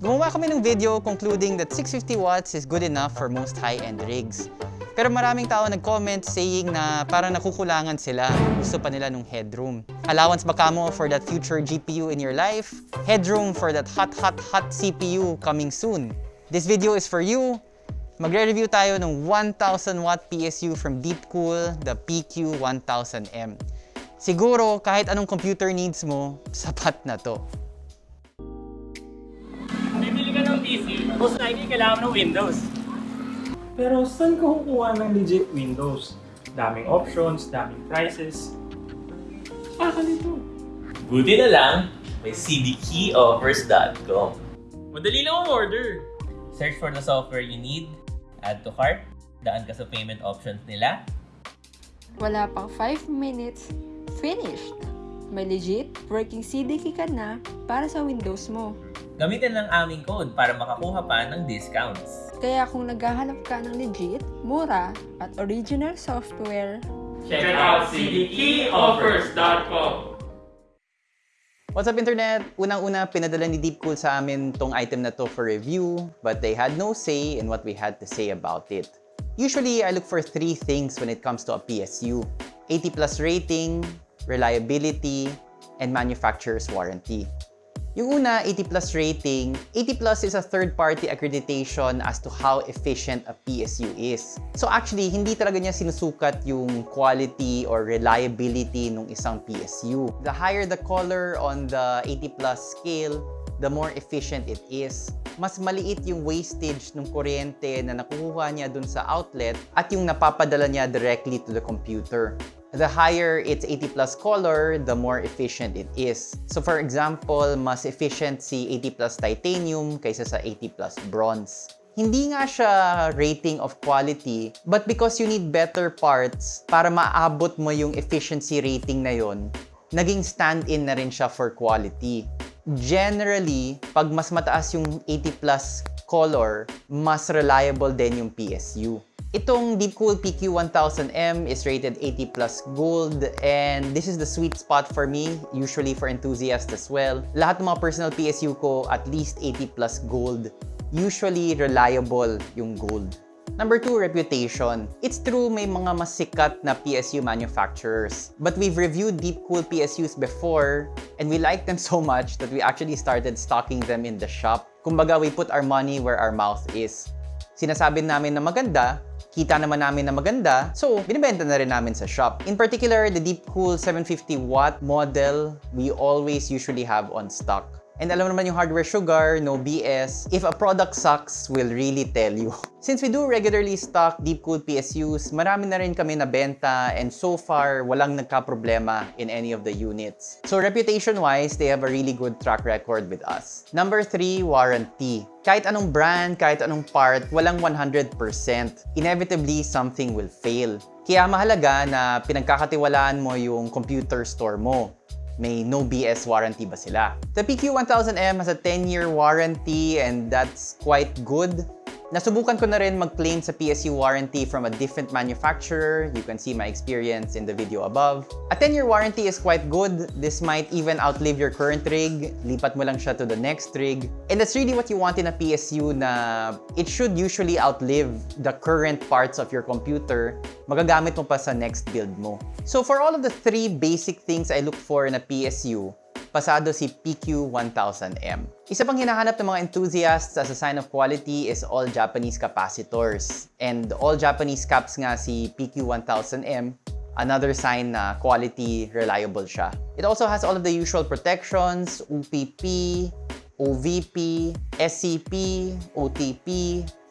Gumawa kami ng video concluding that 650 watts is good enough for most high-end rigs. Pero maraming tao nag-comment saying na parang nakukulangan sila. Gusto pa nila nung headroom. Allowance ba kamo for that future GPU in your life? Headroom for that hot, hot, hot CPU coming soon. This video is for you. Magre-review tayo ng 1000 watt PSU from Deepcool, the PQ1000M. Siguro, kahit anong computer needs mo, sapat na to. Bibili ka ng PC, most likely kailangan ng Windows. Pero saan ka kukuha ng legit Windows? Daming options, daming prices. Baka nito. Buti na lang, may cdkeyoffers.com. Madali lang ang order. Search for the software you need, add to cart, daan ka sa payment options nila, Wala pang 5 minutes, finished! May legit working CDK ka na para sa Windows mo. gamitin lang aming code para makakuha pa ng discounts. Kaya kung naghahanap ka ng legit, mura, at original software, Check out cdkeyoffers.com. What's up internet? Unang-una, pinadala ni Deepcool sa amin tong item na to for review, but they had no say in what we had to say about it. Usually, I look for three things when it comes to a PSU. 80 plus rating, reliability, and manufacturer's warranty. Yung una, 80 plus rating. 80 plus is a third-party accreditation as to how efficient a PSU is. So actually, hindi talaga niya sinusukat yung quality or reliability ng isang PSU. The higher the color on the 80 plus scale, the more efficient it is. Mas maliit yung wastage ng kuryente na nakukuha niya dun sa outlet at yung napapadala niya directly to the computer. The higher its 80 plus color, the more efficient it is. So for example, mas efficient si 80 plus titanium kaysa sa 80 plus bronze. Hindi nga siya rating of quality, but because you need better parts para maabot mo yung efficiency rating na yon, naging stand-in na rin siya for quality. Generally, pag mas mataas yung 80 plus color, mas reliable din yung PSU. Itong Deepcool PQ1000M is rated 80 plus gold and this is the sweet spot for me, usually for enthusiasts as well. Lahat ng mga personal PSU ko at least 80 plus gold. Usually reliable yung gold. Number two, reputation. It's true may mga mas sikat na PSU manufacturers. But we've reviewed Deepcool PSUs before and we like them so much that we actually started stocking them in the shop. Kumbaga, we put our money where our mouth is. Sinasabi namin na maganda, kita naman namin na maganda, so binibenta na rin namin sa shop. In particular, the Deepcool 750 watt model, we always usually have on stock. And alam naman yung hardware sugar, no BS. If a product sucks, we'll really tell you. Since we do regularly stock Deepcool PSUs, marami na rin kami nabenta and so far, walang nagka-problema in any of the units. So reputation-wise, they have a really good track record with us. Number three, warranty. Kahit anong brand, kahit anong part, walang 100%. Inevitably, something will fail. Kaya mahalaga na pinagkakatiwalaan mo yung computer store mo may no BS warranty ba sila. The PQ1000M has a 10-year warranty and that's quite good. Nasubukan ko na rin mag-claim sa PSU warranty from a different manufacturer. You can see my experience in the video above. A 10-year warranty is quite good. This might even outlive your current rig. Lipat mo lang siya to the next rig. And that's really what you want in a PSU na it should usually outlive the current parts of your computer. Magagamit mo pa sa next build mo. So for all of the three basic things I look for in a PSU, pasado si PQ1000M. Isa pang hinahanap ng mga enthusiasts as a sign of quality is all Japanese capacitors. And all Japanese caps nga si PQ1000M, another sign na quality, reliable siya. It also has all of the usual protections, UPP, OVP, SCP, OTP,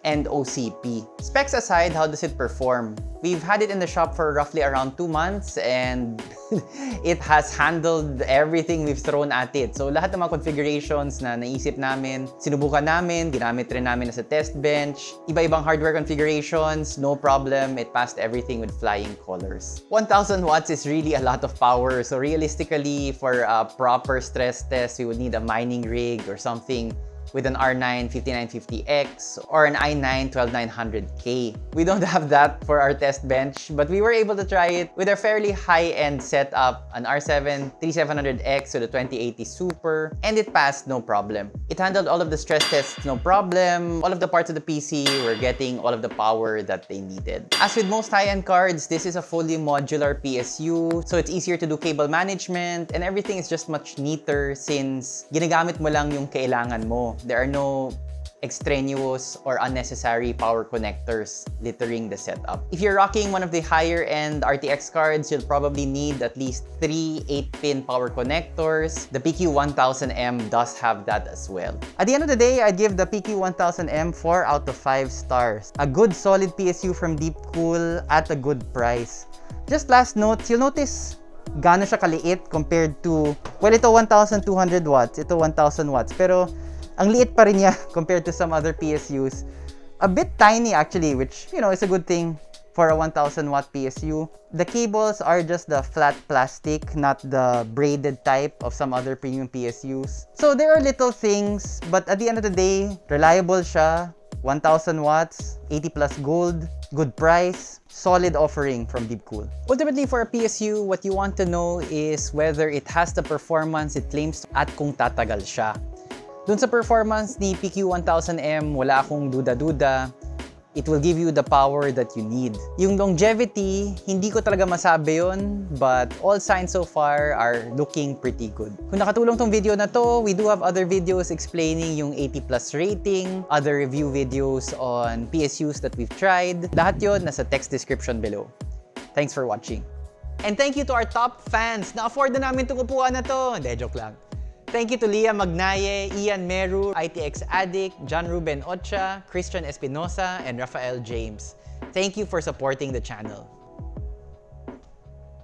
and OCP. Specs aside, how does it perform? We've had it in the shop for roughly around two months and it has handled everything we've thrown at it. So lahat ng mga configurations na naisip namin, sinubukan namin, ginamit rin namin as a test bench. Iba-ibang hardware configurations, no problem. It passed everything with flying colors. 1000 watts is really a lot of power. So realistically, for a proper stress test, we would need a mining rig or something with an R9 5950X or an i9 12900K. We don't have that for our test bench, but we were able to try it with a fairly high-end setup, an R7 3700X with a 2080 Super, and it passed no problem. It handled all of the stress tests no problem. All of the parts of the PC were getting all of the power that they needed. As with most high-end cards, this is a fully modular PSU, so it's easier to do cable management and everything is just much neater since ginagamit mo lang yung kailangan mo. There are no extraneous or unnecessary power connectors littering the setup. If you're rocking one of the higher end RTX cards, you'll probably need at least three 8-pin power connectors. The PQ1000M does have that as well. At the end of the day, I'd give the PQ1000M 4 out of 5 stars. A good solid PSU from Deepcool at a good price. Just last note, you'll notice gaano siya kaliit compared to, well, ito 1,200 watts, ito 1,000 watts. Pero ang liit pa rin niya compared to some other PSUs. A bit tiny actually, which, you know, is a good thing for a 1000 watt PSU. The cables are just the flat plastic, not the braided type of some other premium PSUs. So there are little things, but at the end of the day, reliable siya, 1000 watts, 80 plus gold, good price, solid offering from Deepcool. Ultimately, for a PSU, what you want to know is whether it has the performance it claims at kung tatagal siya. Dun sa performance ni PQ1000M, wala akong duda-duda. It will give you the power that you need. Yung longevity, hindi ko talaga masabi yon, but all signs so far are looking pretty good. Kung nakatulong tong video na to, we do have other videos explaining yung 80 plus rating, other review videos on PSUs that we've tried. Lahat yon nasa text description below. Thanks for watching. And thank you to our top fans. Na-afford na namin itong upuan na to. Hindi, joke lang. Thank you to Leah Magnaye, Ian Meru, ITX Addict, John Ruben Ocha, Christian Espinosa, and Rafael James. Thank you for supporting the channel.